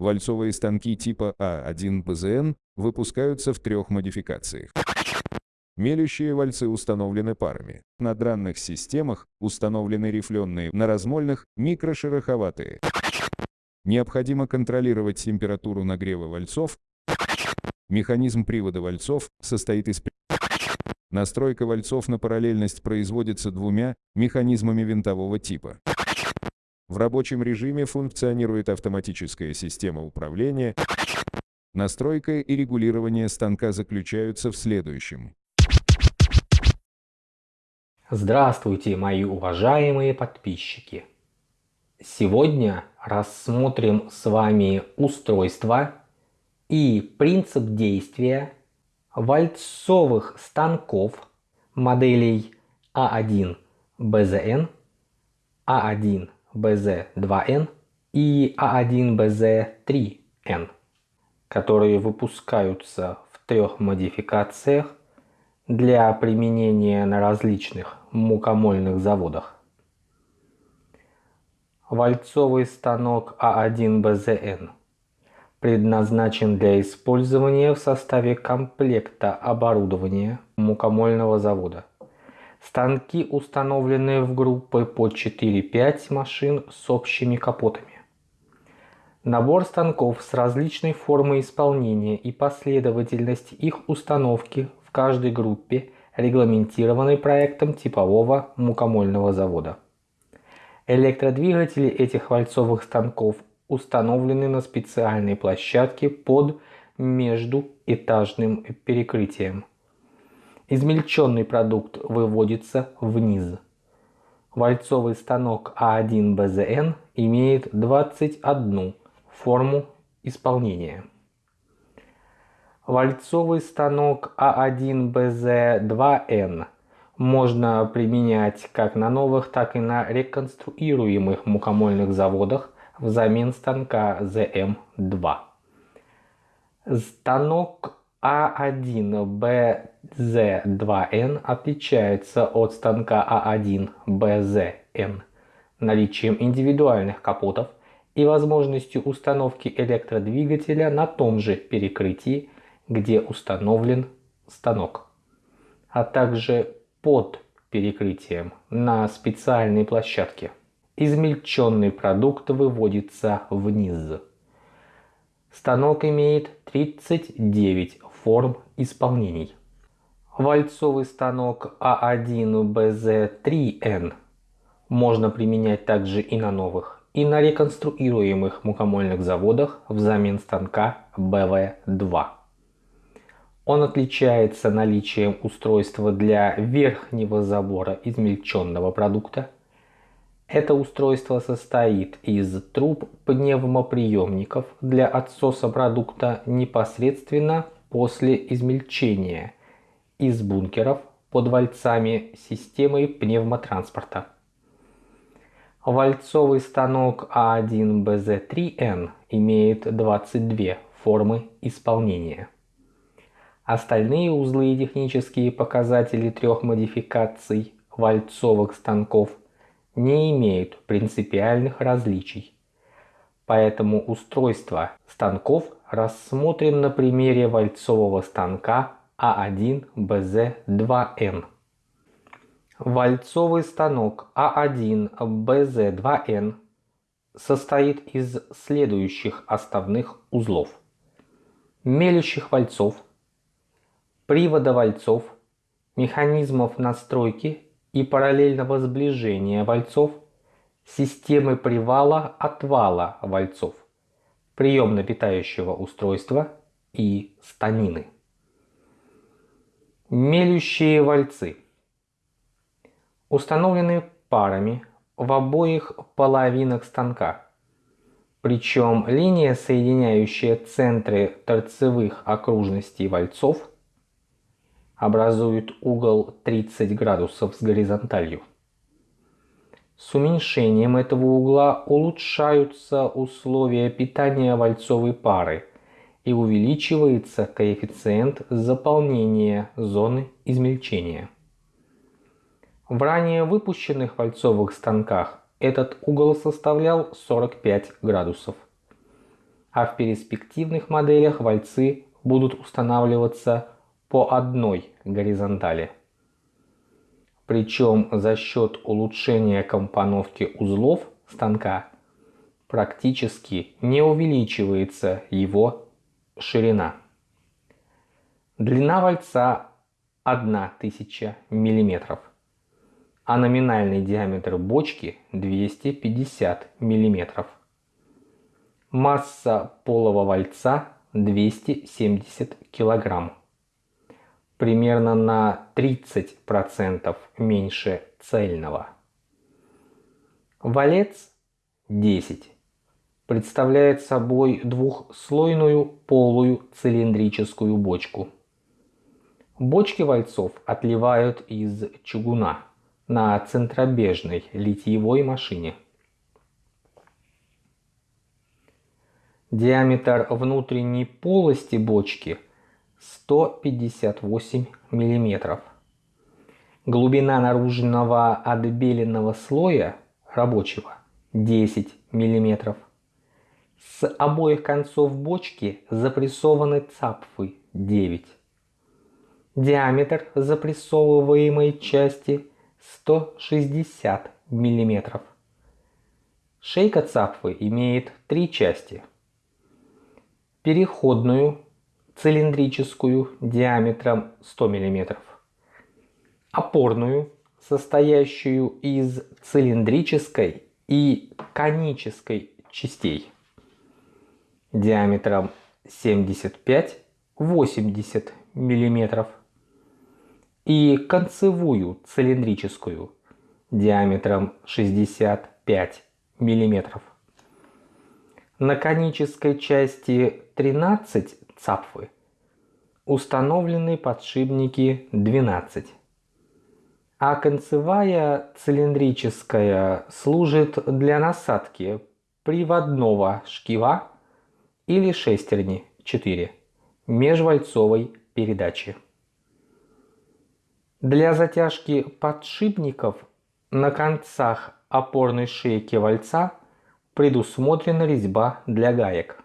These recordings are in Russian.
Вальцовые станки типа А1БЗН выпускаются в трех модификациях. Мелющие вальцы установлены парами. На дранных системах установлены рифленые, на размольных – микрошероховатые. Необходимо контролировать температуру нагрева вальцов. Механизм привода вальцов состоит из Настройка вальцов на параллельность производится двумя механизмами винтового типа. В рабочем режиме функционирует автоматическая система управления. Настройка и регулирование станка заключаются в следующем. Здравствуйте, мои уважаемые подписчики! Сегодня рассмотрим с вами устройство и принцип действия вальцовых станков моделей А1БЗН, А1БЗ2Н и А1БЗ3Н, которые выпускаются в трех модификациях для применения на различных мукомольных заводах. Вальцовый станок А1БЗН – предназначен для использования в составе комплекта оборудования мукомольного завода. Станки установлены в группы по 4-5 машин с общими капотами. Набор станков с различной формой исполнения и последовательность их установки в каждой группе регламентированы проектом типового мукомольного завода. Электродвигатели этих вальцовых станков установлены на специальной площадке под междуэтажным перекрытием. Измельченный продукт выводится вниз. Вальцовый станок А1БЗН имеет 21 форму исполнения. Вальцовый станок А1БЗ2Н можно применять как на новых, так и на реконструируемых мукомольных заводах взамен станка ZM2. Станок А1BZ2N отличается от станка А1BZN наличием индивидуальных капотов и возможностью установки электродвигателя на том же перекрытии, где установлен станок, а также под перекрытием на специальной площадке измельченный продукт выводится вниз. Станок имеет 39 форм исполнений. Вальцовый станок А1БЗ3Н можно применять также и на новых, и на реконструируемых мукомольных заводах взамен станка БВ2. Он отличается наличием устройства для верхнего забора измельченного продукта это устройство состоит из труб пневмоприемников для отсоса продукта непосредственно после измельчения, из бункеров под вальцами системой пневмотранспорта. Вальцовый станок А1БЗ3Н имеет 22 формы исполнения. Остальные узлы и технические показатели трех модификаций вальцовых станков не имеют принципиальных различий. Поэтому устройство станков рассмотрим на примере вальцового станка А1БЗ2Н. Вальцовый станок А1БЗ2Н состоит из следующих основных узлов. Мелящих вальцов, привода вальцов, механизмов настройки и параллельного сближения вальцов, системы привала-отвала вальцов, приемно-питающего устройства и станины. Мелющие вальцы установлены парами в обоих половинах станка. Причем линия, соединяющая центры торцевых окружностей вальцов, образуют угол 30 градусов с горизонталью. С уменьшением этого угла улучшаются условия питания вальцовой пары и увеличивается коэффициент заполнения зоны измельчения. В ранее выпущенных вальцовых станках этот угол составлял 45 градусов. а в перспективных моделях вальцы будут устанавливаться по одной горизонтали. Причем за счет улучшения компоновки узлов станка практически не увеличивается его ширина. Длина вальца 1000 мм, а номинальный диаметр бочки 250 мм. Масса полого вальца 270 кг. Примерно на 30% меньше цельного. Валец 10 представляет собой двухслойную полую цилиндрическую бочку. Бочки вальцов отливают из чугуна на центробежной литьевой машине. Диаметр внутренней полости бочки 158 мм. Глубина наружного отбеленного слоя рабочего 10 мм. С обоих концов бочки запрессованы цапфы 9. Диаметр запрессовываемой части 160 мм. Шейка цапфы имеет три части. Переходную, цилиндрическую диаметром 100 мм. Опорную, состоящую из цилиндрической и конической частей диаметром 75-80 мм и концевую цилиндрическую диаметром 65 мм. На конической части 13 цапфы установлены подшипники 12, а концевая цилиндрическая служит для насадки приводного шкива или шестерни 4 межвальцовой передачи. Для затяжки подшипников на концах опорной шейки вальца предусмотрена резьба для гаек.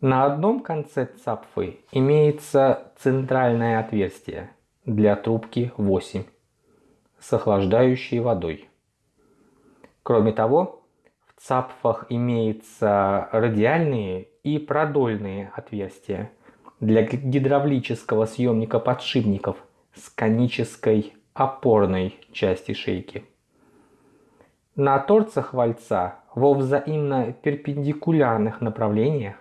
На одном конце цапфы имеется центральное отверстие для трубки 8 с охлаждающей водой. Кроме того, цапфах имеются радиальные и продольные отверстия для гидравлического съемника подшипников с конической опорной части шейки. На торцах вальца во взаимно перпендикулярных направлениях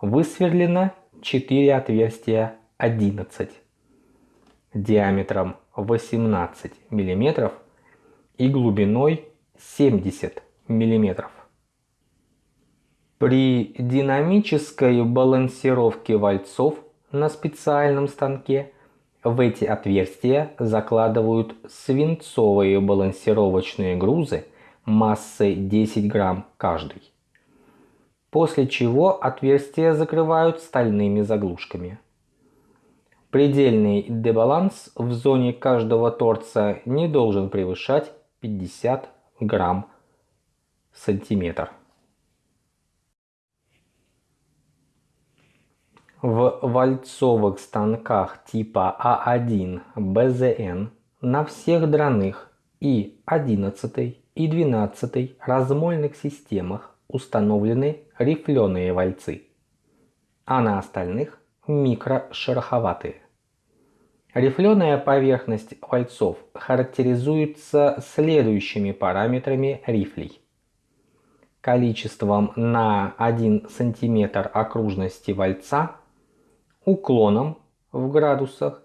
высверлено 4 отверстия 11 диаметром 18 мм и глубиной 70 мм. При динамической балансировке вальцов на специальном станке в эти отверстия закладывают свинцовые балансировочные грузы массой 10 грамм каждый. После чего отверстия закрывают стальными заглушками. Предельный дебаланс в зоне каждого торца не должен превышать 50 грамм сантиметр. В вальцовых станках типа А1 БЗН на всех драных и 11 и 12 размольных системах установлены рифленые вальцы, а на остальных микрошероховатые. Рифленая поверхность вальцов характеризуется следующими параметрами рифлей. Количеством на 1 см окружности вальца уклоном в градусах,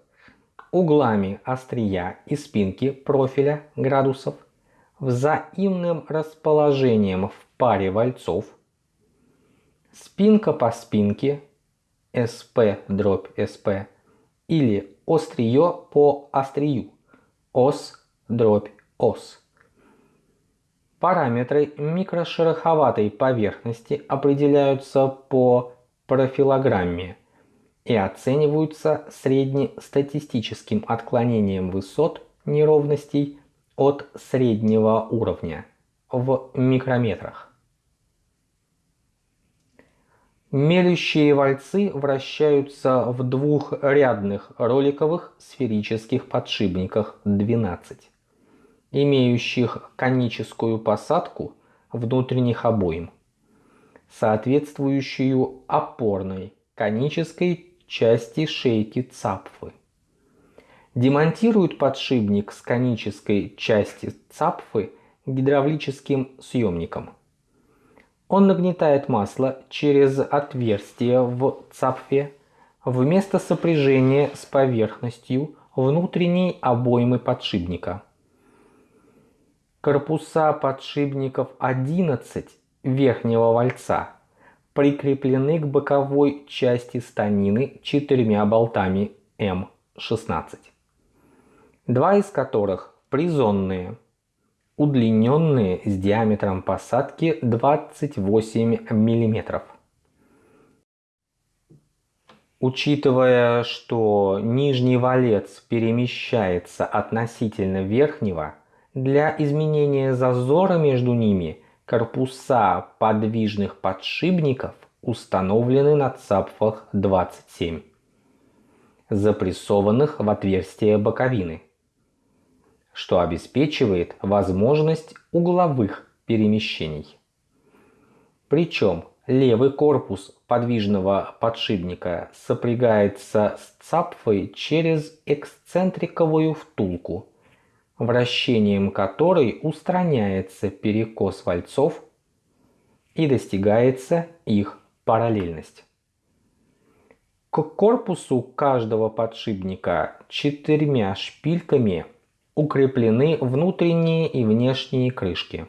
углами острия и спинки профиля градусов, взаимным расположением в паре вальцов, спинка по спинке, SP дробь SP, или острие по острию, ос дробь ос. Параметры микрошероховатой поверхности определяются по профилограмме – и оцениваются среднестатистическим отклонением высот неровностей от среднего уровня в микрометрах. Мелющие вальцы вращаются в двухрядных роликовых сферических подшипниках 12, имеющих коническую посадку внутренних обоим, соответствующую опорной конической части шейки цапфы. Демонтируют подшипник с конической части цапфы гидравлическим съемником. Он нагнетает масло через отверстие в цапфе вместо сопряжения с поверхностью внутренней обоймы подшипника. Корпуса подшипников 11 верхнего вальца прикреплены к боковой части станины четырьмя болтами М16, два из которых призонные – удлиненные с диаметром посадки 28 мм. Учитывая, что нижний валец перемещается относительно верхнего, для изменения зазора между ними корпуса подвижных подшипников установлены на цапфах 27, запрессованных в отверстие боковины что обеспечивает возможность угловых перемещений. Причем левый корпус подвижного подшипника сопрягается с цапфой через эксцентриковую втулку, вращением которой устраняется перекос вальцов и достигается их параллельность. К корпусу каждого подшипника четырьмя шпильками укреплены внутренние и внешние крышки.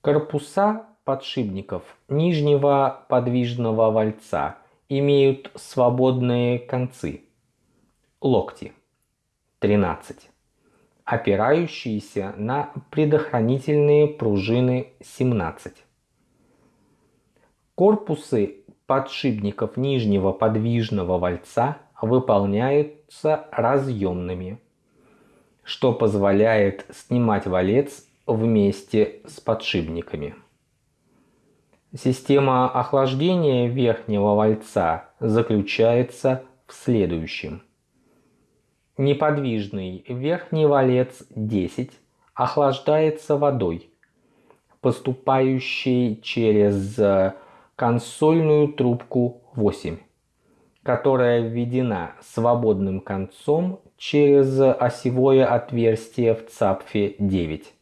Корпуса подшипников нижнего подвижного вальца имеют свободные концы, локти 13, опирающиеся на предохранительные пружины 17. Корпусы подшипников нижнего подвижного вальца выполняются разъемными что позволяет снимать валец вместе с подшипниками. Система охлаждения верхнего вальца заключается в следующем. Неподвижный верхний валец 10 охлаждается водой, поступающей через консольную трубку 8, которая введена свободным концом через осевое отверстие в цапфе 9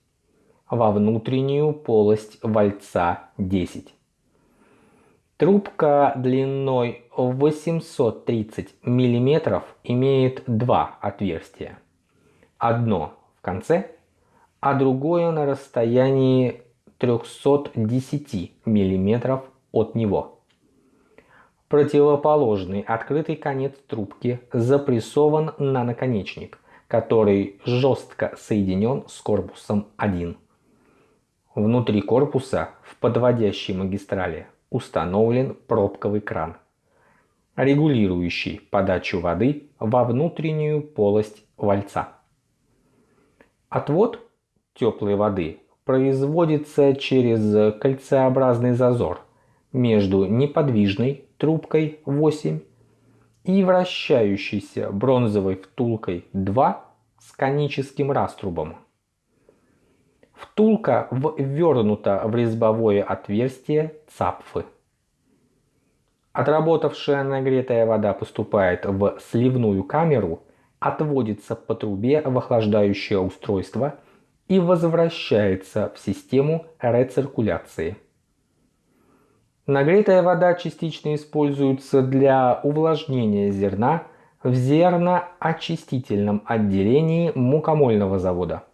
во внутреннюю полость вальца 10. Трубка длиной 830 мм имеет два отверстия. Одно в конце, а другое на расстоянии 310 мм от него. Противоположный открытый конец трубки запрессован на наконечник, который жестко соединен с корпусом 1. Внутри корпуса в подводящей магистрали установлен пробковый кран, регулирующий подачу воды во внутреннюю полость вальца. Отвод теплой воды производится через кольцеобразный зазор между неподвижной трубкой 8 и вращающейся бронзовой втулкой 2 с коническим раструбом. Втулка ввернута в резьбовое отверстие цапфы. Отработавшая нагретая вода поступает в сливную камеру, отводится по трубе в охлаждающее устройство и возвращается в систему рециркуляции. Нагретая вода частично используется для увлажнения зерна в зерноочистительном отделении мукомольного завода.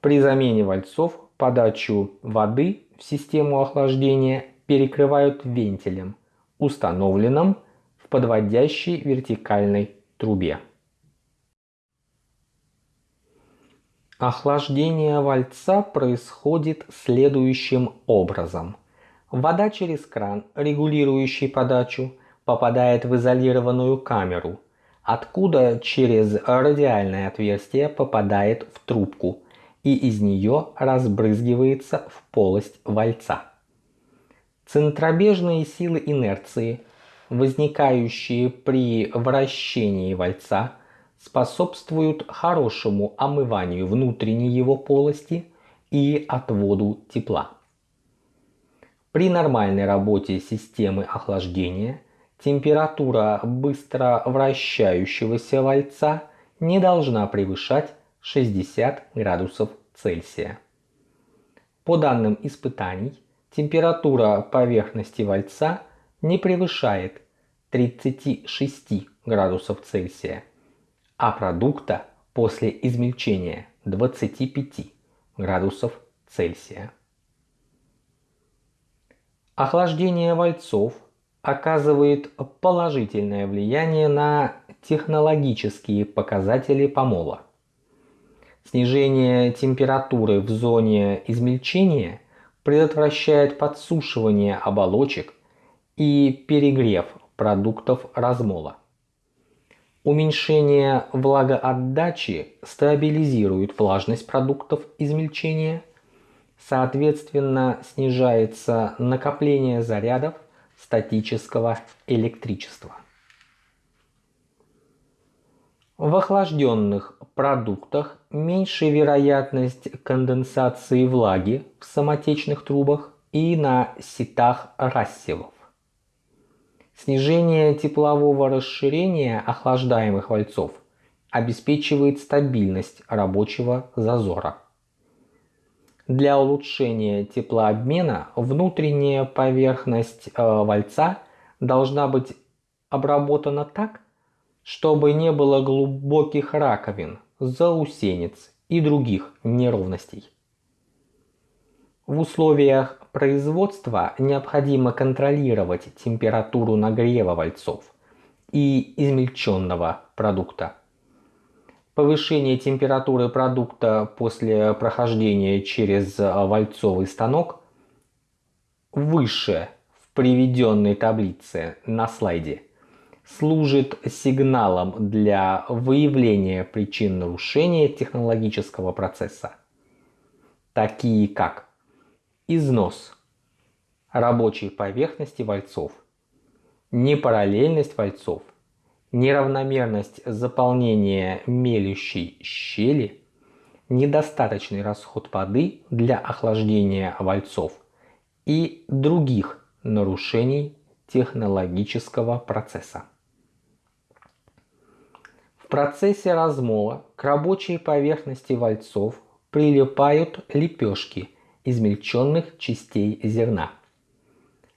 При замене вальцов подачу воды в систему охлаждения перекрывают вентилем, установленным в подводящей вертикальной трубе. Охлаждение вальца происходит следующим образом – Вода через кран, регулирующий подачу, попадает в изолированную камеру, откуда через радиальное отверстие попадает в трубку и из нее разбрызгивается в полость вальца. Центробежные силы инерции, возникающие при вращении вальца, способствуют хорошему омыванию внутренней его полости и отводу тепла. При нормальной работе системы охлаждения температура быстро вращающегося вальца не должна превышать 60 градусов Цельсия. По данным испытаний, температура поверхности вальца не превышает 36 градусов Цельсия, а продукта после измельчения 25 градусов Цельсия. Охлаждение вальцов оказывает положительное влияние на технологические показатели помола. Снижение температуры в зоне измельчения предотвращает подсушивание оболочек и перегрев продуктов размола. Уменьшение влагоотдачи стабилизирует влажность продуктов измельчения, соответственно снижается накопление зарядов статического электричества. В охлажденных продуктах меньше вероятность конденсации влаги в самотечных трубах и на ситах рассевов. Снижение теплового расширения охлаждаемых вальцов обеспечивает стабильность рабочего зазора. Для улучшения теплообмена внутренняя поверхность э, вальца должна быть обработана так, чтобы не было глубоких раковин, заусенец и других неровностей. В условиях производства необходимо контролировать температуру нагрева вальцов и измельченного продукта. Повышение температуры продукта после прохождения через вальцовый станок выше в приведенной таблице на слайде служит сигналом для выявления причин нарушения технологического процесса, такие как износ рабочей поверхности вальцов, непараллельность вальцов – неравномерность заполнения мелющей щели, недостаточный расход воды для охлаждения вальцов и других нарушений технологического процесса. В процессе размола к рабочей поверхности вальцов прилипают лепешки измельченных частей зерна.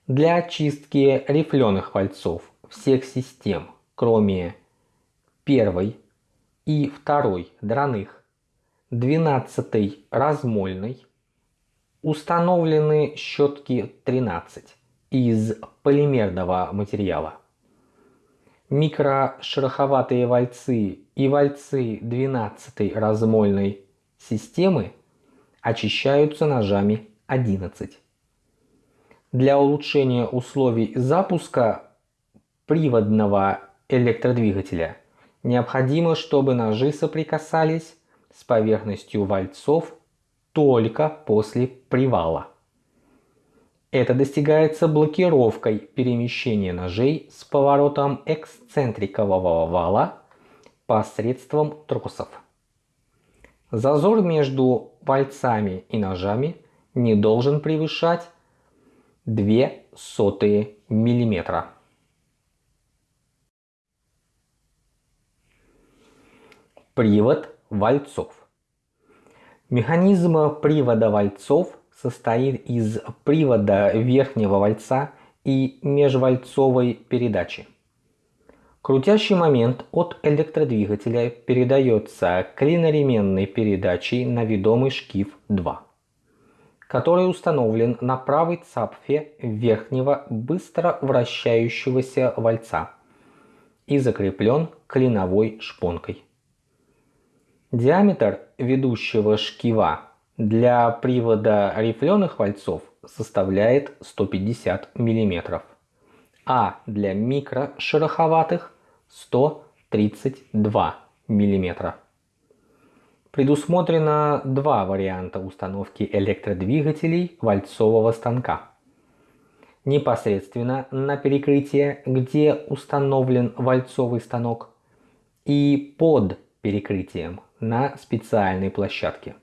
Для очистки рифленых вальцов всех систем кроме первой и второй драных, двенадцатой размольной, установлены щетки 13 из полимерного материала. Микрошероховатые вальцы и вальцы 12 размольной системы очищаются ножами 11. Для улучшения условий запуска приводного электродвигателя. Необходимо, чтобы ножи соприкасались с поверхностью вальцов только после привала. Это достигается блокировкой перемещения ножей с поворотом эксцентрикового вала посредством тросов. Зазор между вальцами и ножами не должен превышать 2 сотые Привод вальцов. Механизм привода вальцов состоит из привода верхнего вальца и межвальцовой передачи. Крутящий момент от электродвигателя передается клиноременной передачей на ведомый шкив 2, который установлен на правой цапфе верхнего быстро вращающегося вальца и закреплен клиновой шпонкой. Диаметр ведущего шкива для привода рифленых вальцов составляет 150 мм, а для микрошероховатых 132 мм. Предусмотрено два варианта установки электродвигателей вальцового станка. непосредственно на перекрытие, где установлен вальцовый станок, и под перекрытием на специальной площадке.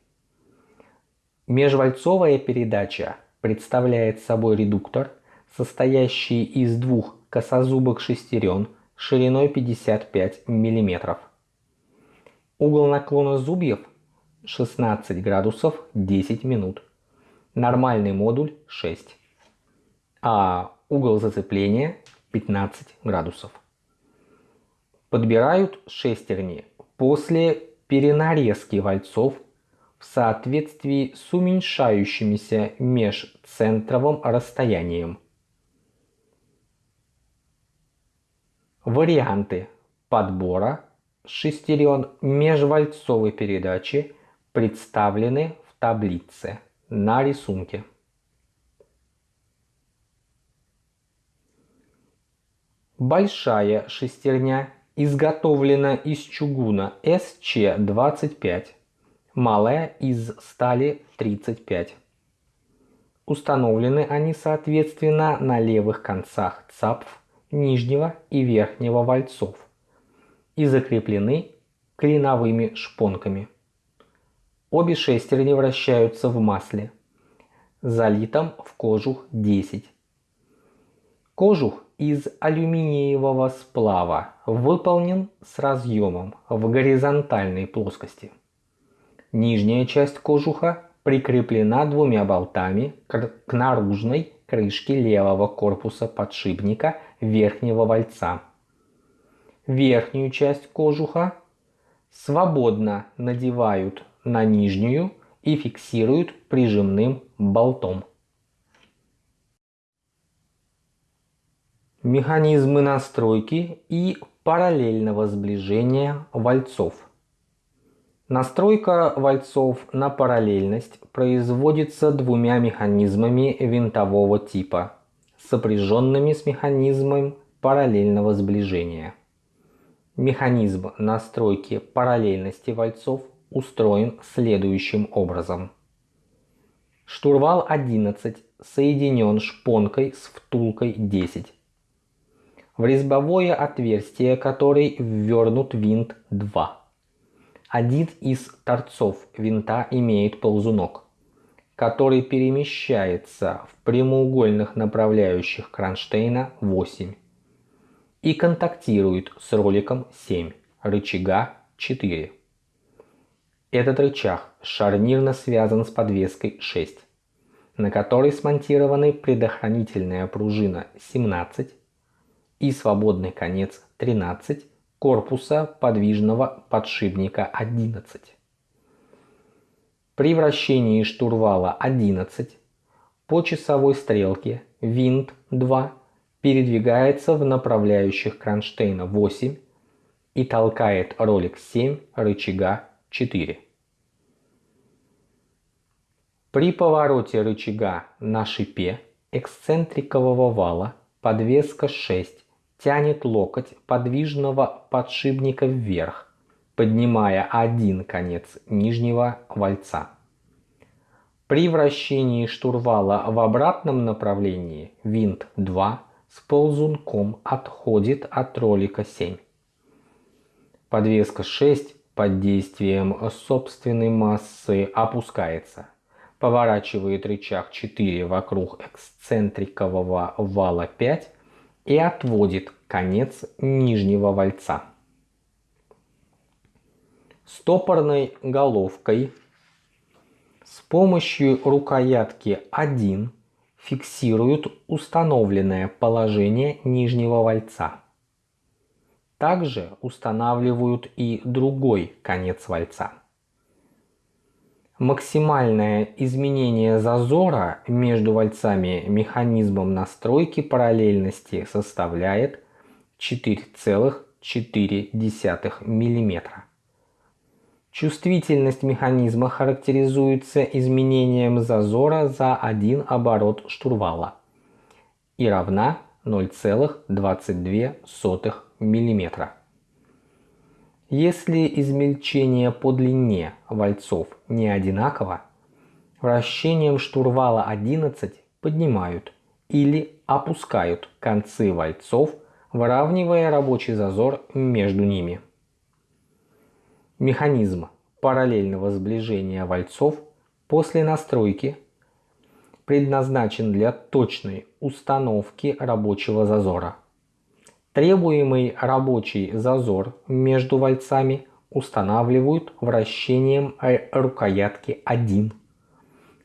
Межвальцовая передача представляет собой редуктор, состоящий из двух косозубых шестерен шириной 55 мм. Угол наклона зубьев 16 градусов 10 минут. Нормальный модуль 6. А угол зацепления 15 градусов. Подбирают шестерни после перенарезки вальцов в соответствии с уменьшающимися межцентровым расстоянием. Варианты подбора шестерен межвальцовой передачи представлены в таблице на рисунке. Большая шестерня изготовлена из чугуна SC25, малая из стали 35. Установлены они соответственно на левых концах цапф нижнего и верхнего вальцов и закреплены клиновыми шпонками. Обе шестерни вращаются в масле, залитом в кожух 10. Кожух из алюминиевого сплава выполнен с разъемом в горизонтальной плоскости. Нижняя часть кожуха прикреплена двумя болтами к наружной крышке левого корпуса подшипника верхнего вальца. Верхнюю часть кожуха свободно надевают на нижнюю и фиксируют прижимным болтом. Механизмы настройки и параллельного сближения вальцов. Настройка вальцов на параллельность производится двумя механизмами винтового типа, сопряженными с механизмом параллельного сближения. Механизм настройки параллельности вальцов устроен следующим образом. Штурвал 11 соединен шпонкой с втулкой 10 в резьбовое отверстие которой ввернут винт 2. Один из торцов винта имеет ползунок, который перемещается в прямоугольных направляющих кронштейна 8 и контактирует с роликом 7, рычага 4. Этот рычаг шарнирно связан с подвеской 6, на которой смонтированы предохранительная пружина 17 и свободный конец 13 корпуса подвижного подшипника 11. При вращении штурвала 11 по часовой стрелке винт 2 передвигается в направляющих кронштейна 8 и толкает ролик 7 рычага 4. При повороте рычага на шипе эксцентрикового вала подвеска 6 тянет локоть подвижного подшипника вверх, поднимая один конец нижнего вальца. При вращении штурвала в обратном направлении винт 2 с ползунком отходит от ролика 7. Подвеска 6 под действием собственной массы опускается. Поворачивает рычаг 4 вокруг эксцентрикового вала 5 и отводит конец нижнего вальца. Стопорной головкой с помощью рукоятки 1 фиксируют установленное положение нижнего вальца. Также устанавливают и другой конец вальца. Максимальное изменение зазора между вальцами механизмом настройки параллельности составляет 4,4 мм. Чувствительность механизма характеризуется изменением зазора за один оборот штурвала и равна 0,22 мм. Если измельчение по длине вальцов не одинаково, вращением штурвала 11 поднимают или опускают концы вальцов, выравнивая рабочий зазор между ними. Механизм параллельного сближения вальцов после настройки предназначен для точной установки рабочего зазора. Требуемый рабочий зазор между вальцами устанавливают вращением рукоятки 1,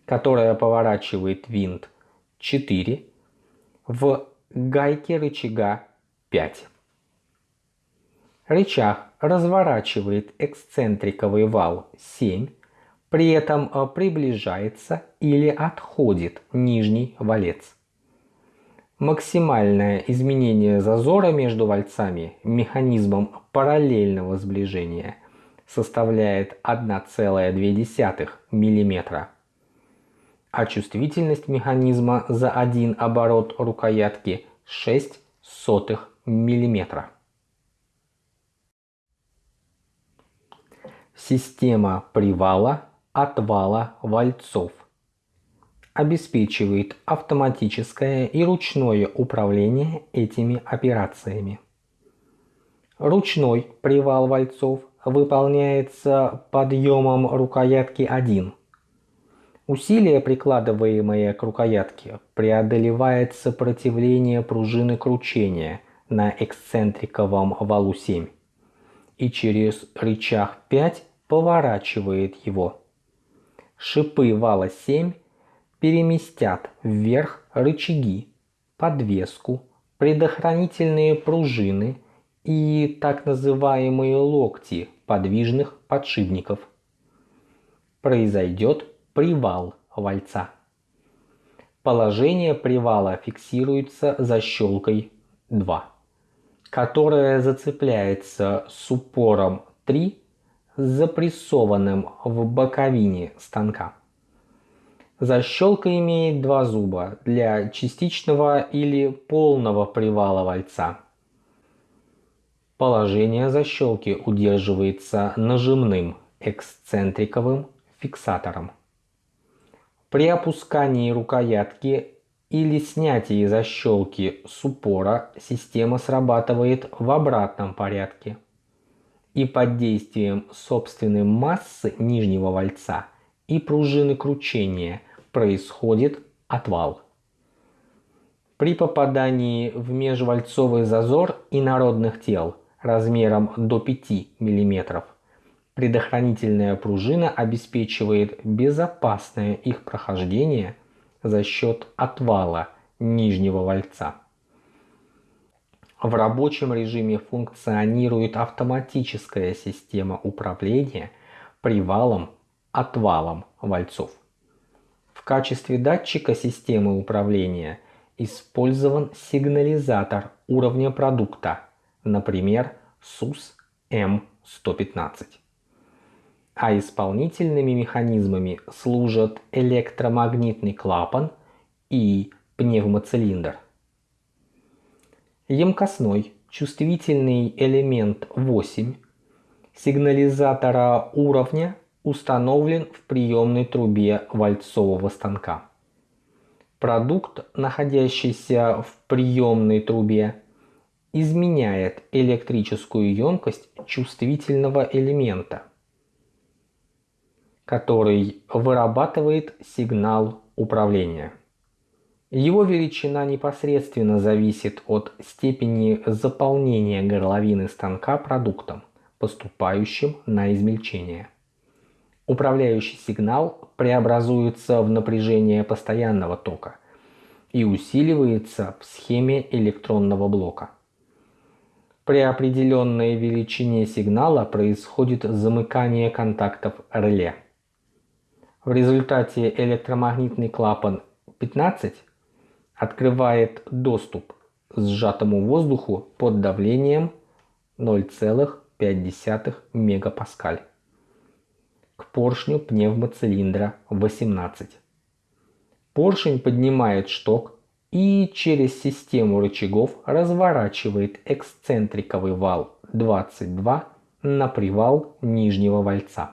которая поворачивает винт 4 в гайке рычага 5. Рычаг разворачивает эксцентриковый вал 7, при этом э, приближается или отходит нижний валец. Максимальное изменение зазора между вальцами механизмом параллельного сближения составляет 1,2 мм, а чувствительность механизма за один оборот рукоятки 6 сотых мм. Система привала отвала вальцов обеспечивает автоматическое и ручное управление этими операциями. Ручной привал вальцов выполняется подъемом рукоятки 1. Усилие, прикладываемое к рукоятке, преодолевает сопротивление пружины кручения на эксцентриковом валу 7 и через рычаг 5 поворачивает его. Шипы вала 7 переместят вверх рычаги, подвеску, предохранительные пружины и так называемые локти подвижных подшипников. Произойдет привал вальца. Положение привала фиксируется защелкой 2, которая зацепляется с упором 3 запрессованным в боковине станка. Защелка имеет два зуба для частичного или полного привала вальца. Положение защелки удерживается нажимным эксцентриковым фиксатором. При опускании рукоятки или снятии защелки с упора система срабатывает в обратном порядке и под действием собственной массы нижнего вальца и пружины кручения происходит отвал. При попадании в межвальцовый зазор инородных тел размером до 5 мм предохранительная пружина обеспечивает безопасное их прохождение за счет отвала нижнего вальца. В рабочем режиме функционирует автоматическая система управления привалом-отвалом вальцов. В качестве датчика системы управления использован сигнализатор уровня продукта, например, SUS M115. А исполнительными механизмами служат электромагнитный клапан и пневмоцилиндр. Емкостной чувствительный элемент 8 сигнализатора уровня установлен в приемной трубе вальцового станка. Продукт, находящийся в приемной трубе, изменяет электрическую емкость чувствительного элемента, который вырабатывает сигнал управления. Его величина непосредственно зависит от степени заполнения горловины станка продуктом, поступающим на измельчение. Управляющий сигнал преобразуется в напряжение постоянного тока и усиливается в схеме электронного блока. При определенной величине сигнала происходит замыкание контактов реле. В результате электромагнитный клапан 15 открывает доступ сжатому воздуху под давлением 0,5 мегапаскаль поршню пневмоцилиндра 18. Поршень поднимает шток и через систему рычагов разворачивает эксцентриковый вал 22 на привал нижнего вальца.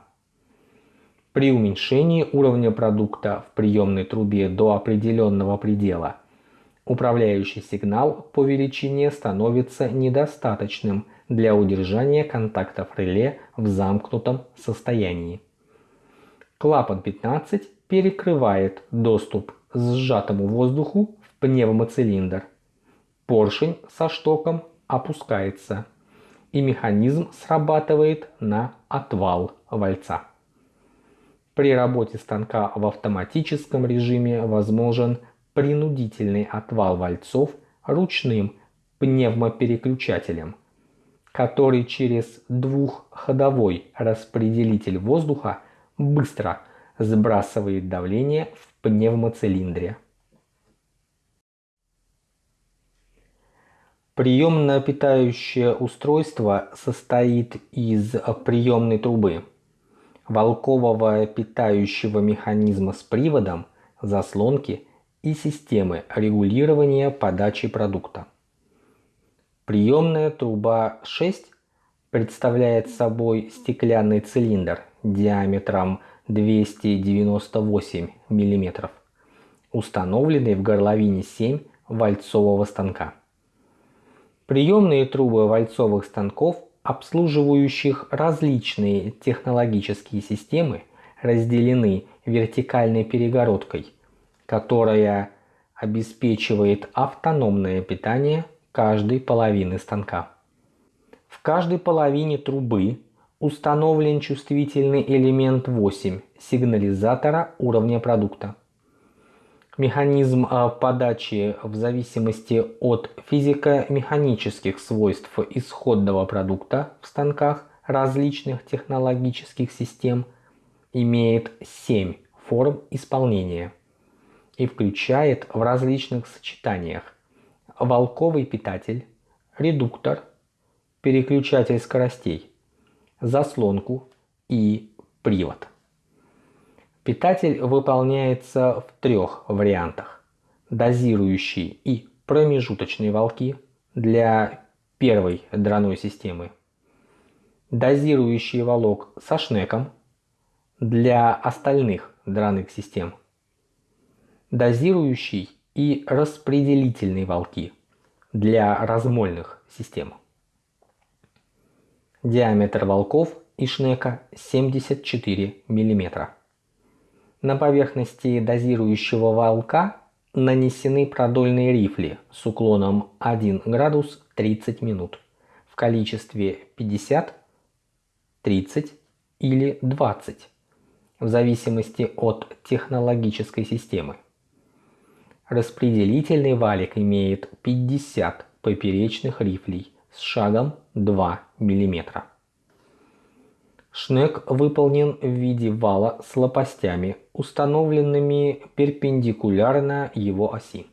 При уменьшении уровня продукта в приемной трубе до определенного предела управляющий сигнал по величине становится недостаточным для удержания контактов реле в замкнутом состоянии. Клапан 15 перекрывает доступ сжатому воздуху в пневмоцилиндр. Поршень со штоком опускается, и механизм срабатывает на отвал вальца. При работе станка в автоматическом режиме возможен принудительный отвал вальцов ручным пневмопереключателем, который через двухходовой распределитель воздуха быстро сбрасывает давление в пневмоцилиндре. Приемно-питающее устройство состоит из приемной трубы, волкового питающего механизма с приводом, заслонки и системы регулирования подачи продукта. Приемная труба 6 представляет собой стеклянный цилиндр диаметром 298 мм, установленный в горловине 7 вальцового станка. Приемные трубы вальцовых станков, обслуживающих различные технологические системы, разделены вертикальной перегородкой, которая обеспечивает автономное питание каждой половины станка. В каждой половине трубы установлен чувствительный элемент 8 сигнализатора уровня продукта. Механизм а, подачи в зависимости от физико-механических свойств исходного продукта в станках различных технологических систем имеет 7 форм исполнения и включает в различных сочетаниях волковый питатель, редуктор, переключатель скоростей, заслонку и привод. Питатель выполняется в трех вариантах. Дозирующие и промежуточные волки для первой драной системы. Дозирующий волок со шнеком для остальных драных систем. Дозирующий и распределительные волки для размольных систем. Диаметр волков и шнека 74 мм. На поверхности дозирующего волка нанесены продольные рифли с уклоном 1 градус 30 минут в количестве 50, 30 или 20 в зависимости от технологической системы. Распределительный валик имеет 50 поперечных рифлей с шагом 2 мм. Шнек выполнен в виде вала с лопастями, установленными перпендикулярно его оси.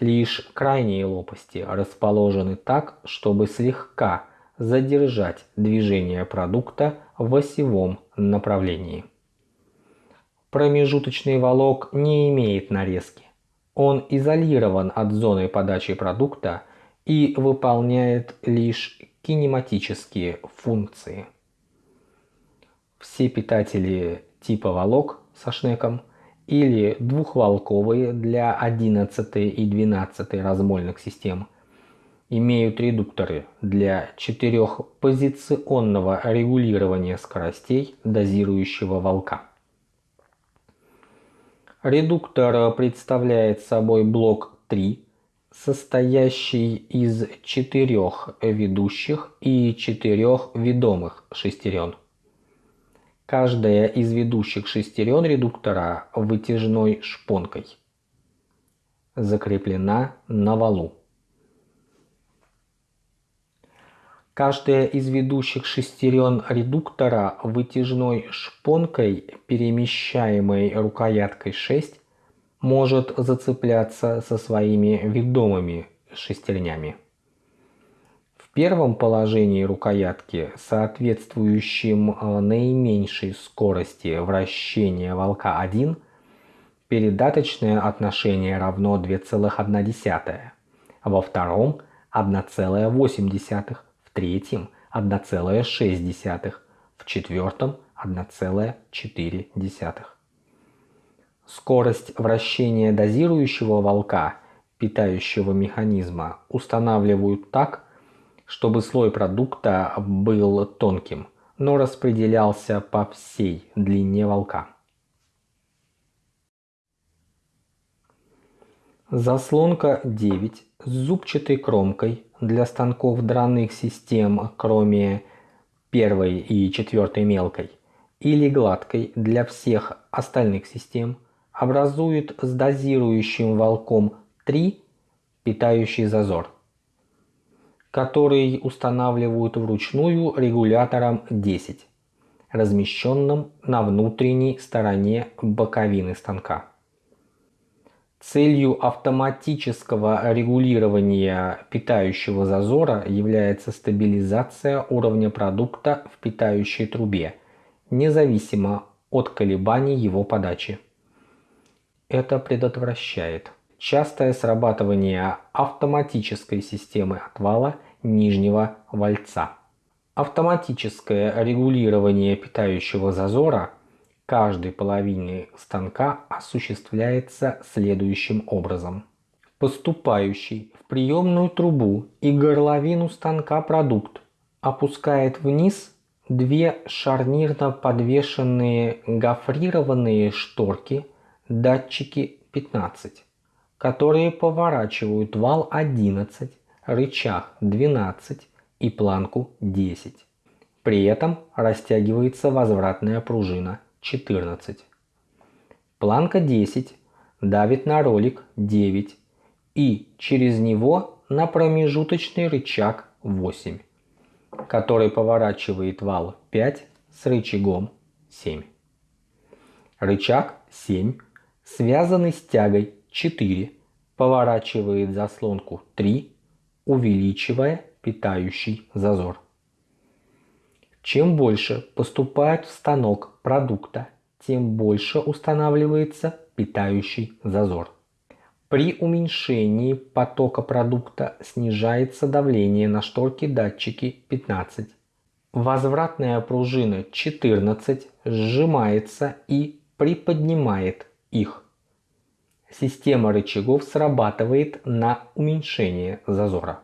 Лишь крайние лопасти расположены так, чтобы слегка задержать движение продукта в осевом направлении. Промежуточный волок не имеет нарезки. Он изолирован от зоны подачи продукта и выполняет лишь кинематические функции. Все питатели типа волок со шнеком или двухволковые для 11 и 12 размольных систем имеют редукторы для четырехпозиционного регулирования скоростей дозирующего волка. Редуктор представляет собой блок 3, состоящий из четырех ведущих и четырех ведомых шестерен. Каждая из ведущих шестерен редуктора вытяжной шпонкой закреплена на валу. Каждая из ведущих шестерен редуктора вытяжной шпонкой, перемещаемой рукояткой 6, может зацепляться со своими ведомыми шестернями первом положении рукоятки, соответствующем э, наименьшей скорости вращения волка 1, передаточное отношение равно 2,1, во втором 1,8, в третьем 1,6, в четвертом 1,4. Скорость вращения дозирующего волка питающего механизма устанавливают так, чтобы слой продукта был тонким, но распределялся по всей длине волка. Заслонка 9 с зубчатой кромкой для станков драных систем, кроме первой и четвертой мелкой, или гладкой для всех остальных систем, образует с дозирующим волком 3 питающий зазор, который устанавливают вручную регулятором 10, размещенным на внутренней стороне боковины станка. Целью автоматического регулирования питающего зазора является стабилизация уровня продукта в питающей трубе, независимо от колебаний его подачи. Это предотвращает частое срабатывание автоматической системы отвала нижнего вальца. Автоматическое регулирование питающего зазора каждой половины станка осуществляется следующим образом. Поступающий в приемную трубу и горловину станка продукт опускает вниз две шарнирно подвешенные гофрированные шторки датчики 15, которые поворачивают вал 11, рычаг 12 и планку 10. При этом растягивается возвратная пружина 14. Планка 10 давит на ролик 9 и через него на промежуточный рычаг 8, который поворачивает вал 5 с рычагом 7. Рычаг 7, связанный с тягой 4, поворачивает заслонку 3, увеличивая питающий зазор. Чем больше поступает в станок продукта, тем больше устанавливается питающий зазор. При уменьшении потока продукта снижается давление на шторки датчики 15. Возвратная пружина 14 сжимается и приподнимает их. Система рычагов срабатывает на уменьшение зазора.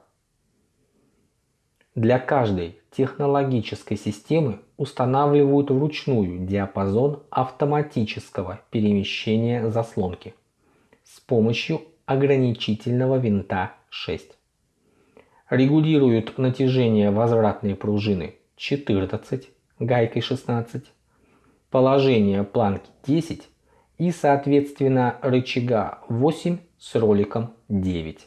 Для каждой технологической системы устанавливают вручную диапазон автоматического перемещения заслонки с помощью ограничительного винта 6. Регулируют натяжение возвратной пружины 14 гайкой 16, положение планки 10 и соответственно рычага 8 с роликом 9.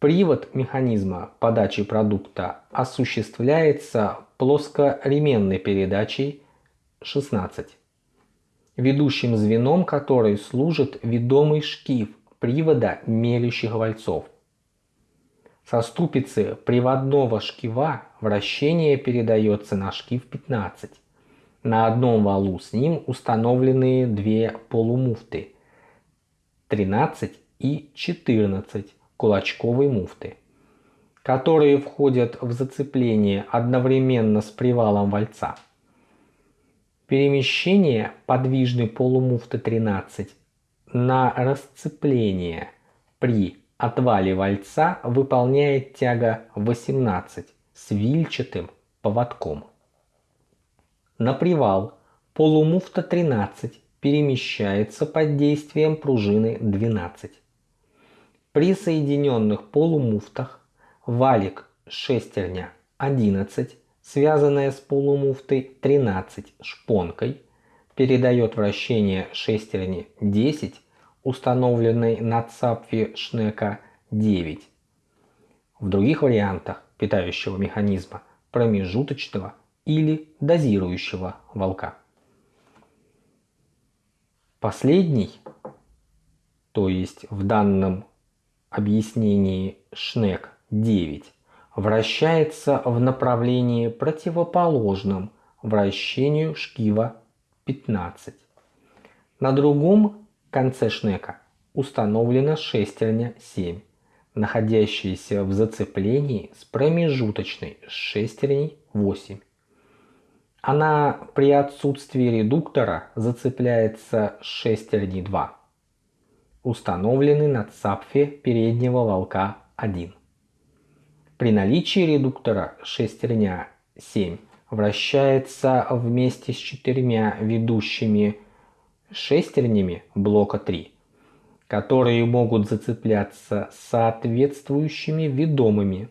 Привод механизма подачи продукта осуществляется плоскоременной передачей 16, ведущим звеном которой служит ведомый шкив привода мелющих вальцов. Со ступицы приводного шкива вращение передается на шкив 15. На одном валу с ним установлены две полумуфты 13 и 14 кулачковой муфты, которые входят в зацепление одновременно с привалом вальца. Перемещение подвижной полумуфты 13 на расцепление при отвале вальца выполняет тяга 18 с вильчатым поводком. На привал полумуфта 13 перемещается под действием пружины 12. При соединенных полумуфтах валик шестерня 11, связанная с полумуфтой 13 шпонкой, передает вращение шестерни 10, установленной на цапфе Шнека 9. В других вариантах питающего механизма промежуточного или дозирующего волка. Последний, то есть в данном объяснении Шнек 9 вращается в направлении противоположном вращению шкива 15. На другом конце Шнека установлена шестерня 7, находящаяся в зацеплении с промежуточной шестерней 8. Она при отсутствии редуктора зацепляется шестерней 2. установлены на цапфе переднего волка 1. При наличии редуктора шестерня 7 вращается вместе с четырьмя ведущими шестернями блока 3, которые могут зацепляться соответствующими ведомыми.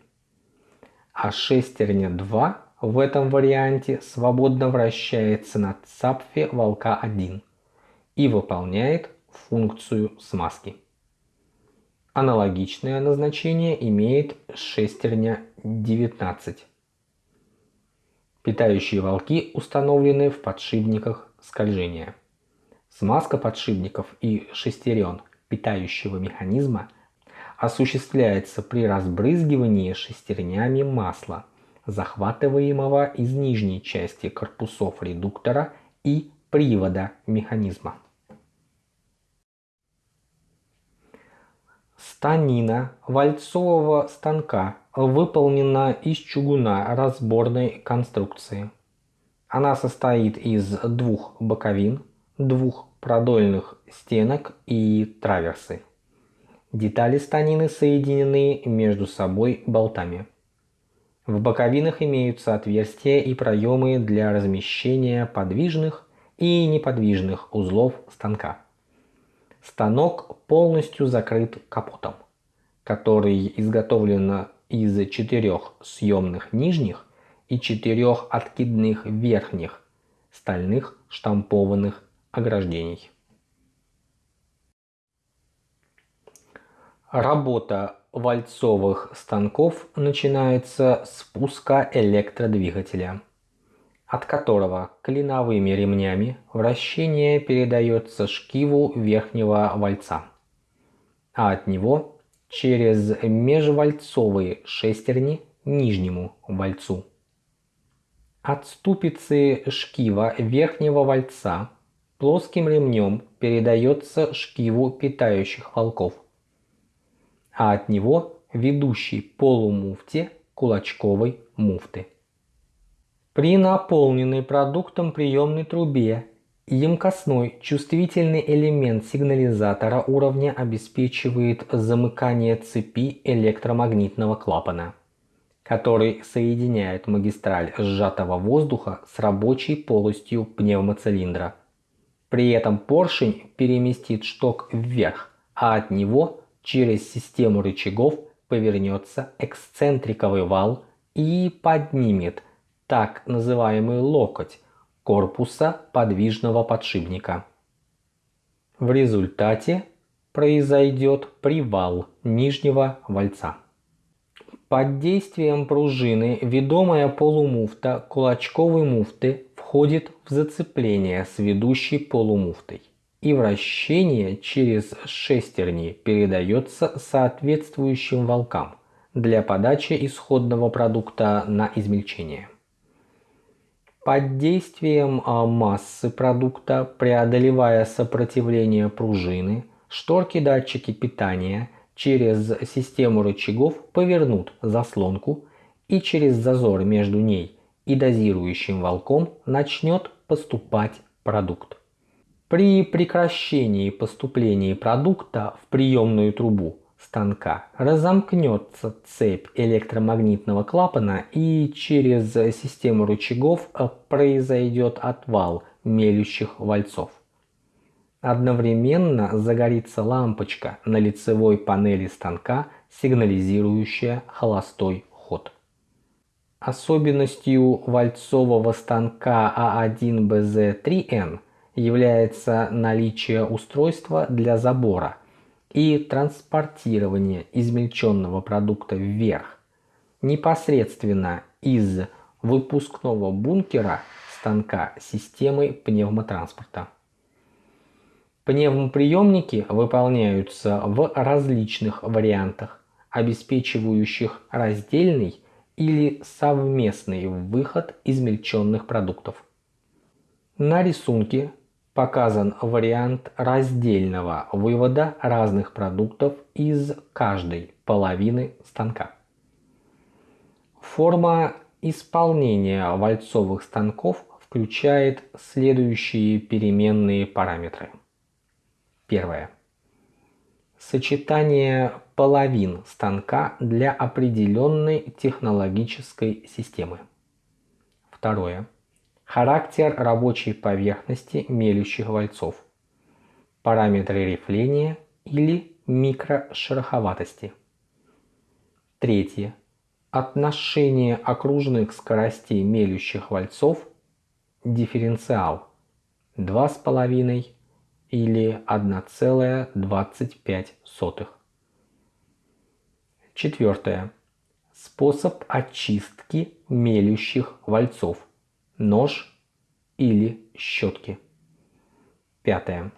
А шестерня 2 в этом варианте свободно вращается на цапфе волка 1 и выполняет функцию смазки. Аналогичное назначение имеет шестерня 19. Питающие волки установлены в подшипниках скольжения. Смазка подшипников и шестерен питающего механизма осуществляется при разбрызгивании шестернями масла, захватываемого из нижней части корпусов редуктора и привода механизма. Станина вальцового станка выполнена из чугуна разборной конструкции. Она состоит из двух боковин, двух продольных стенок и траверсы. Детали станины соединены между собой болтами. В боковинах имеются отверстия и проемы для размещения подвижных и неподвижных узлов станка. Станок полностью закрыт капотом, который изготовлен из четырех съемных нижних и четырех откидных верхних стальных штампованных ограждений. Работа вальцовых станков начинается с пуска электродвигателя, от которого клиновыми ремнями вращение передается шкиву верхнего вальца, а от него через межвальцовые шестерни нижнему вальцу. От ступицы шкива верхнего вальца плоским ремнем передается шкиву питающих волков, а от него ведущий полумуфте кулачковой муфты. При наполненной продуктом приемной трубе емкостной чувствительный элемент сигнализатора уровня обеспечивает замыкание цепи электромагнитного клапана, который соединяет магистраль сжатого воздуха с рабочей полостью пневмоцилиндра. При этом поршень переместит шток вверх, а от него через систему рычагов повернется эксцентриковый вал и поднимет так называемый локоть корпуса подвижного подшипника. В результате произойдет привал нижнего вальца. Под действием пружины ведомая полумуфта кулачковой муфты входит в зацепление с ведущей полумуфтой и вращение через шестерни передается соответствующим волкам для подачи исходного продукта на измельчение. Под действием а, массы продукта, преодолевая сопротивление пружины, шторки-датчики питания через систему рычагов повернут заслонку и через зазор между ней и дозирующим волком начнет поступать продукт. При прекращении поступления продукта в приемную трубу станка разомкнется цепь электромагнитного клапана и через систему рычагов произойдет отвал мелющих вальцов. Одновременно загорится лампочка на лицевой панели станка, сигнализирующая холостой ход. Особенностью вальцового станка А1БЗ3Н является наличие устройства для забора и транспортирования измельченного продукта вверх непосредственно из выпускного бункера станка системы пневмотранспорта. Пневмоприемники выполняются в различных вариантах, обеспечивающих раздельный или совместный выход измельченных продуктов. На рисунке показан вариант раздельного вывода разных продуктов из каждой половины станка. Форма исполнения вальцовых станков включает следующие переменные параметры. Первое. сочетание половин станка для определенной технологической системы. Второе. Характер рабочей поверхности мелющих вальцов. Параметры рифления или микрошероховатости. Третье. Отношение окружных скоростей мелющих вальцов дифференциал 2,5 или 1,25. Четвертое. Способ очистки мелющих вальцов. Нож или щетки. Пятое.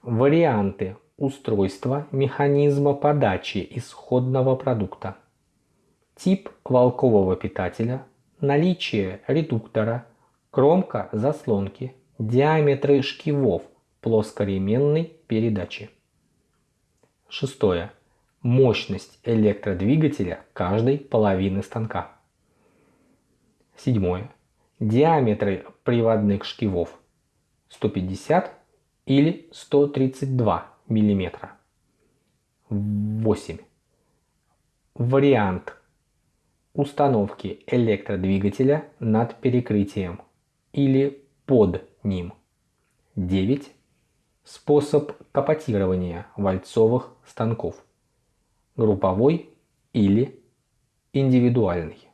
Варианты устройства механизма подачи исходного продукта. Тип волкового питателя, наличие редуктора, кромка заслонки, диаметры шкивов плоскоременной передачи. Шестое. Мощность электродвигателя каждой половины станка. Седьмое. Диаметры приводных шкивов 150 или 132 мм. 8. Вариант установки электродвигателя над перекрытием или под ним. 9. Способ капотирования вальцовых станков. Групповой или индивидуальный.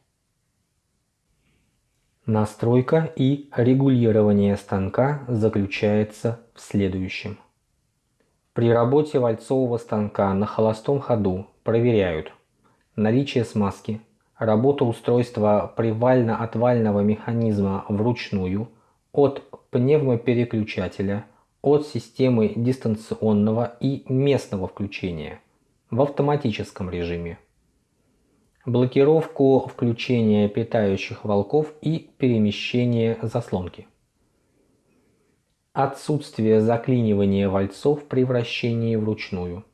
Настройка и регулирование станка заключается в следующем. При работе вальцового станка на холостом ходу проверяют наличие смазки, работу устройства привально-отвального механизма вручную от пневмопереключателя, от системы дистанционного и местного включения в автоматическом режиме, блокировку включения питающих волков и перемещение заслонки. Отсутствие заклинивания вальцов при вращении вручную.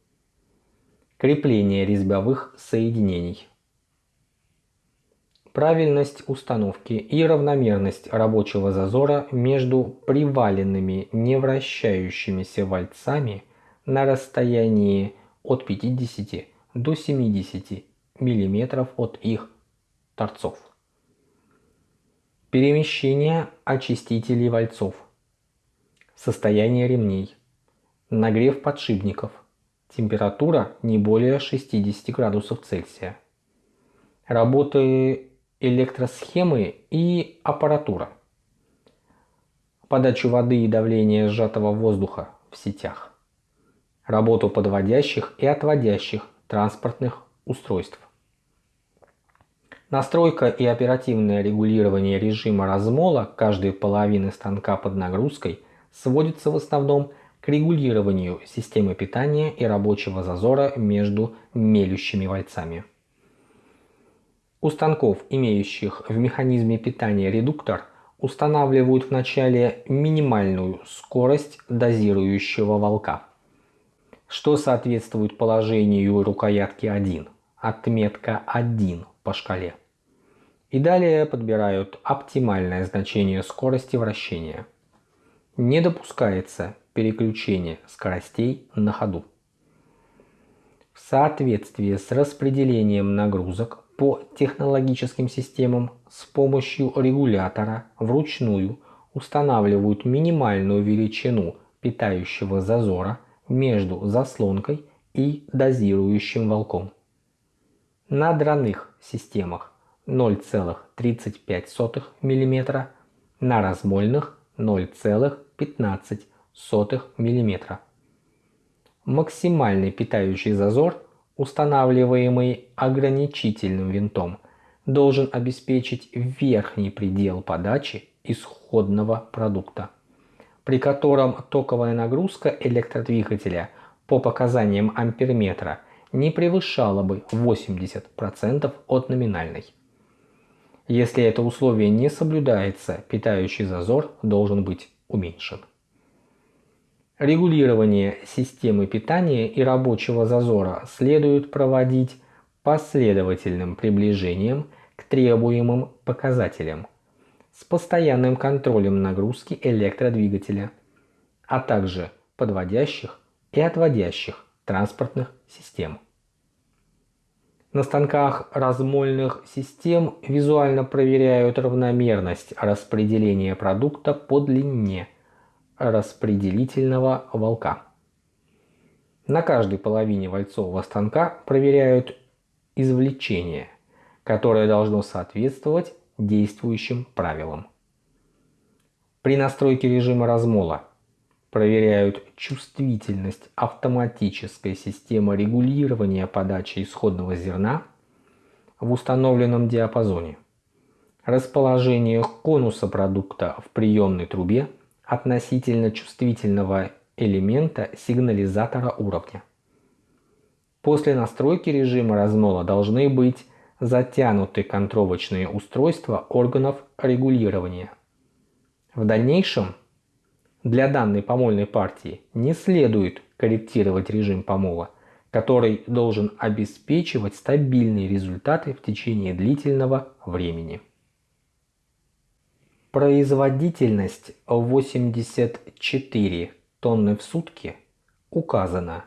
Крепление резьбовых соединений. Правильность установки и равномерность рабочего зазора между приваленными невращающимися вальцами на расстоянии от 50 до 70 мм от их торцов. Перемещение очистителей вальцов. Состояние ремней. Нагрев подшипников. Температура не более 60 градусов Цельсия. Работы электросхемы и аппаратура. Подачу воды и давление сжатого воздуха в сетях. Работу подводящих и отводящих транспортных устройств. Настройка и оперативное регулирование режима размола каждой половины станка под нагрузкой сводится в основном к регулированию системы питания и рабочего зазора между мелющими вальцами. У станков, имеющих в механизме питания редуктор, устанавливают вначале минимальную скорость дозирующего волка, что соответствует положению рукоятки 1, отметка 1 по шкале и далее подбирают оптимальное значение скорости вращения. Не допускается переключение скоростей на ходу. В соответствии с распределением нагрузок по технологическим системам с помощью регулятора вручную устанавливают минимальную величину питающего зазора между заслонкой и дозирующим волком. На драных системах 0,35 мм, на размольных 0,15 мм. Максимальный питающий зазор, устанавливаемый ограничительным винтом, должен обеспечить верхний предел подачи исходного продукта, при котором токовая нагрузка электродвигателя по показаниям амперметра не превышала бы 80% от номинальной. Если это условие не соблюдается, питающий зазор должен быть уменьшен. Регулирование системы питания и рабочего зазора следует проводить последовательным приближением к требуемым показателям с постоянным контролем нагрузки электродвигателя, а также подводящих и отводящих транспортных систем. На станках размольных систем визуально проверяют равномерность распределения продукта по длине распределительного волка. На каждой половине вальцового станка проверяют извлечение, которое должно соответствовать действующим правилам. При настройке режима размола проверяют чувствительность автоматической системы регулирования подачи исходного зерна в установленном диапазоне, расположение конуса продукта в приемной трубе относительно чувствительного элемента сигнализатора уровня. После настройки режима размола должны быть затянуты контровочные устройства органов регулирования. В дальнейшем для данной помольной партии не следует корректировать режим помола, который должен обеспечивать стабильные результаты в течение длительного времени. Производительность 84 тонны в сутки указана.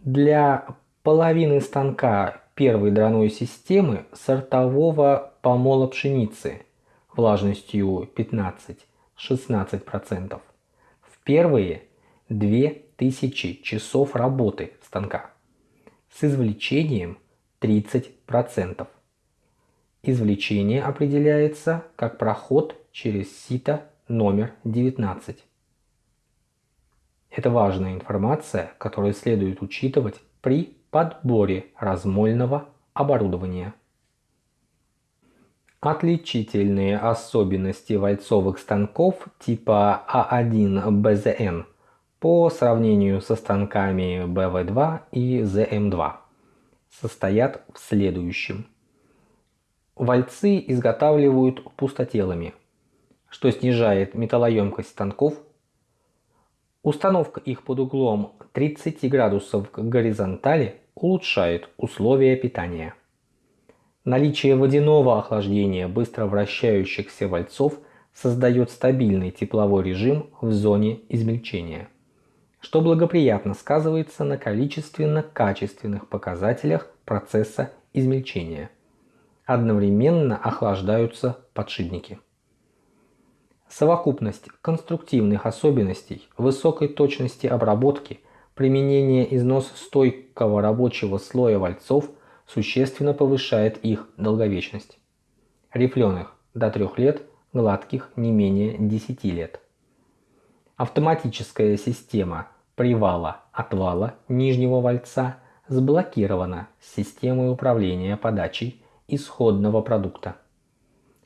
Для половины станка первой драной системы сортового помола пшеницы влажностью 15-16%. Первые 2000 часов работы станка с извлечением 30%. Извлечение определяется как проход через сито номер 19. Это важная информация, которую следует учитывать при подборе размольного оборудования. Отличительные особенности вальцовых станков типа А1БЗН по сравнению со станками БВ2 и ЗМ2 состоят в следующем. Вальцы изготавливают пустотелами, что снижает металлоемкость станков Установка их под углом 30 градусов к горизонтали улучшает условия питания. Наличие водяного охлаждения быстро вращающихся вальцов создает стабильный тепловой режим в зоне измельчения, что благоприятно сказывается на количественно-качественных показателях процесса измельчения. Одновременно охлаждаются подшипники. Совокупность конструктивных особенностей, высокой точности обработки, применение износостойкого рабочего слоя вальцов существенно повышает их долговечность. Рифленых до 3 лет, гладких не менее 10 лет. Автоматическая система привала-отвала нижнего вальца сблокирована с системой управления подачей исходного продукта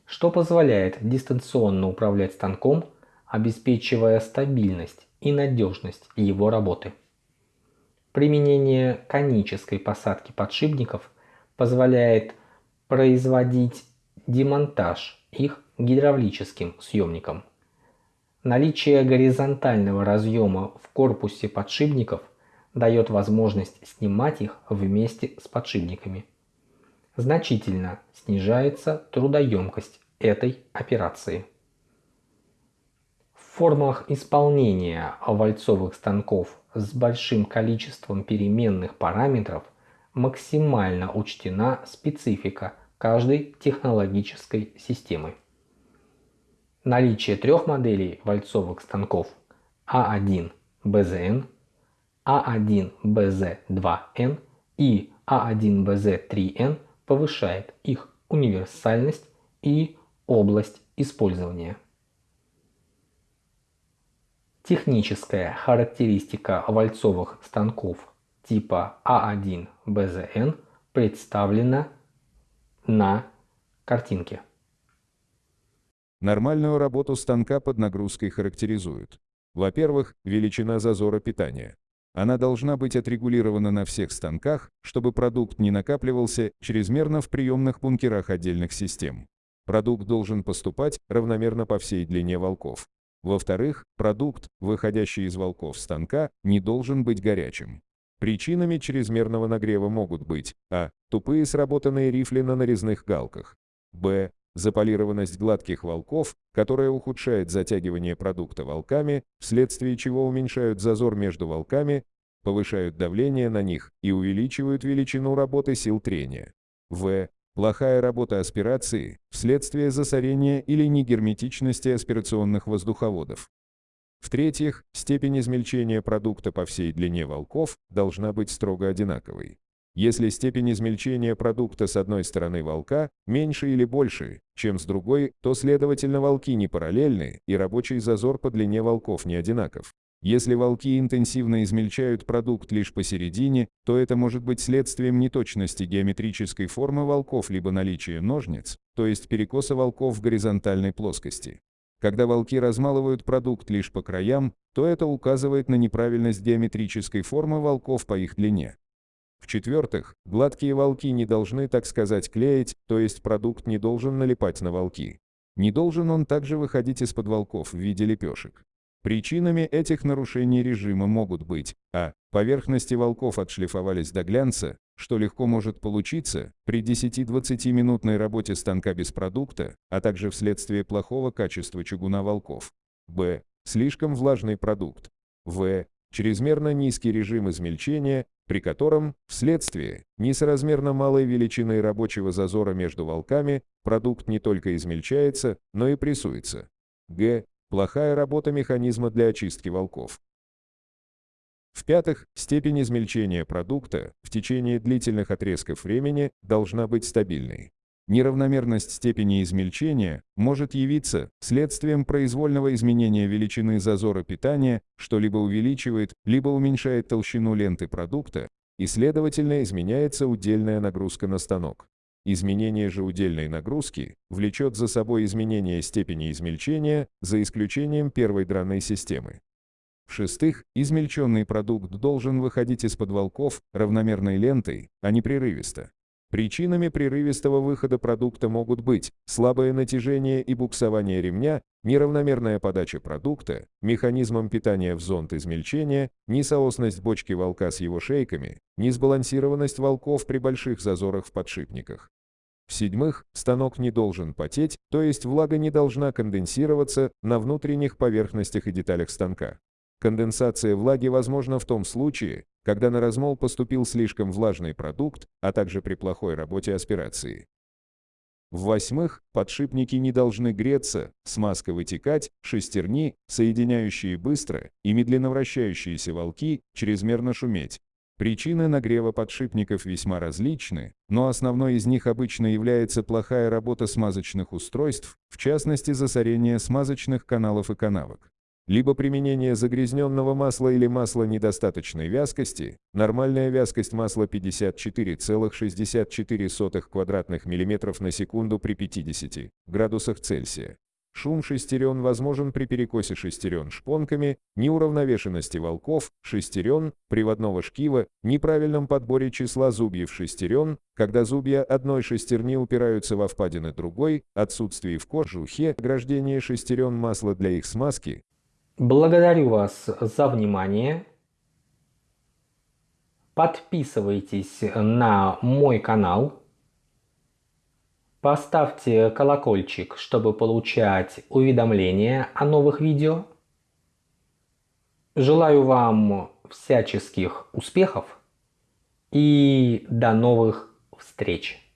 что позволяет дистанционно управлять станком, обеспечивая стабильность и надежность его работы. Применение конической посадки подшипников позволяет производить демонтаж их гидравлическим съемником. Наличие горизонтального разъема в корпусе подшипников дает возможность снимать их вместе с подшипниками значительно снижается трудоемкость этой операции. Формах исполнения вальцовых станков с большим количеством переменных параметров максимально учтена специфика каждой технологической системы. Наличие трех моделей вальцовых станков А1 БЗН, А1 БЗ2Н и А1 БЗ3Н повышает их универсальность и область использования. Техническая характеристика вальцовых станков типа А1БЗН представлена на картинке. Нормальную работу станка под нагрузкой характеризуют. Во-первых, величина зазора питания. Она должна быть отрегулирована на всех станках, чтобы продукт не накапливался чрезмерно в приемных бункерах отдельных систем. Продукт должен поступать равномерно по всей длине волков. Во-вторых, продукт, выходящий из волков станка, не должен быть горячим. Причинами чрезмерного нагрева могут быть а. Тупые сработанные рифли на нарезных галках. б. Заполированность гладких волков, которая ухудшает затягивание продукта волками, вследствие чего уменьшают зазор между волками, повышают давление на них и увеличивают величину работы сил трения. В. Плохая работа аспирации вследствие засорения или негерметичности аспирационных воздуховодов. В-третьих, степень измельчения продукта по всей длине волков должна быть строго одинаковой. Если степень измельчения продукта с одной стороны волка меньше или больше, чем с другой, то следовательно волки не параллельны и рабочий зазор по длине волков не одинаков. Если волки интенсивно измельчают продукт лишь посередине, то это может быть следствием неточности геометрической формы волков либо наличия ножниц, то есть перекоса волков в горизонтальной плоскости. Когда волки размалывают продукт лишь по краям, то это указывает на неправильность геометрической формы волков по их длине. В-четвертых, гладкие волки не должны, так сказать, клеить, то есть продукт не должен налипать на волки. Не должен он также выходить из-под волков в виде лепешек. Причинами этих нарушений режима могут быть а. Поверхности волков отшлифовались до глянца, что легко может получиться при 10-20 минутной работе станка без продукта, а также вследствие плохого качества чугуна волков. б. Слишком влажный продукт. в. Чрезмерно низкий режим измельчения, при котором, вследствие несоразмерно малой величины рабочего зазора между волками, продукт не только измельчается, но и прессуется. г. Плохая работа механизма для очистки волков. В-пятых, степень измельчения продукта в течение длительных отрезков времени должна быть стабильной. Неравномерность степени измельчения может явиться следствием произвольного изменения величины зазора питания, что либо увеличивает, либо уменьшает толщину ленты продукта, и, следовательно, изменяется удельная нагрузка на станок. Изменение же удельной нагрузки влечет за собой изменение степени измельчения, за исключением первой дранной системы. В-шестых, измельченный продукт должен выходить из-под волков равномерной лентой, а не прерывисто. Причинами прерывистого выхода продукта могут быть слабое натяжение и буксование ремня, неравномерная подача продукта, механизмом питания в зонд измельчения, несоосность бочки волка с его шейками, несбалансированность волков при больших зазорах в подшипниках. В-седьмых, станок не должен потеть, то есть влага не должна конденсироваться на внутренних поверхностях и деталях станка. Конденсация влаги возможна в том случае, когда на размол поступил слишком влажный продукт, а также при плохой работе аспирации. В-восьмых, подшипники не должны греться, смазка вытекать, шестерни, соединяющие быстро и медленно вращающиеся волки, чрезмерно шуметь. Причины нагрева подшипников весьма различны, но основной из них обычно является плохая работа смазочных устройств, в частности засорение смазочных каналов и канавок. Либо применение загрязненного масла или масла недостаточной вязкости, нормальная вязкость масла 54,64 квадратных миллиметров на секунду при 50 градусах Цельсия. Шум шестерен возможен при перекосе шестерен шпонками, неуравновешенности волков, шестерен, приводного шкива, неправильном подборе числа зубьев шестерен, когда зубья одной шестерни упираются во впадины другой, отсутствии в кожухе, ограждение шестерен масла для их смазки. Благодарю вас за внимание. Подписывайтесь на мой канал. Поставьте колокольчик, чтобы получать уведомления о новых видео. Желаю вам всяческих успехов и до новых встреч!